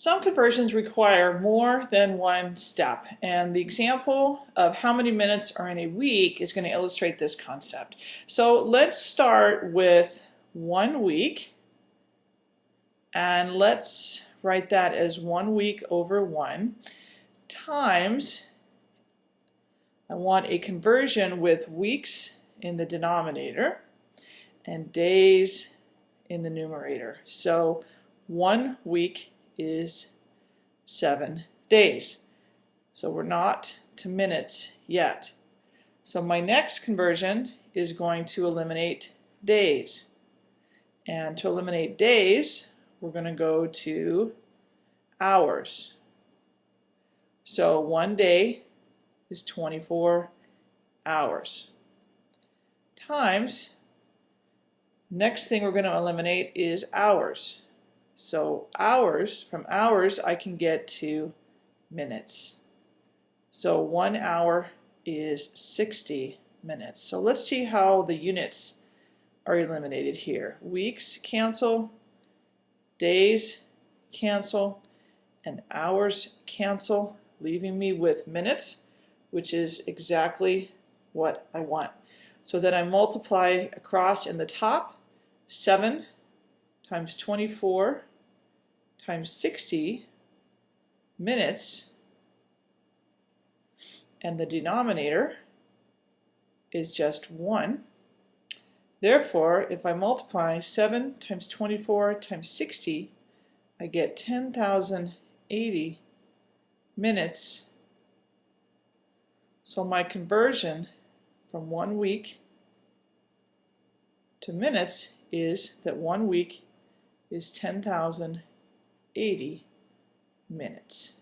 Some conversions require more than one step, and the example of how many minutes are in a week is going to illustrate this concept. So let's start with one week, and let's write that as one week over one times, I want a conversion with weeks in the denominator and days in the numerator. So one week is seven days. So we're not to minutes yet. So my next conversion is going to eliminate days. And to eliminate days, we're going to go to hours. So one day is 24 hours. Times, next thing we're going to eliminate is hours. So hours, from hours I can get to minutes. So one hour is 60 minutes. So let's see how the units are eliminated here. Weeks cancel, days cancel, and hours cancel, leaving me with minutes, which is exactly what I want. So then I multiply across in the top, 7 times 24 times 60 minutes and the denominator is just 1. Therefore, if I multiply 7 times 24 times 60, I get 10,080 minutes. So my conversion from one week to minutes is that one week is 10,080 minutes.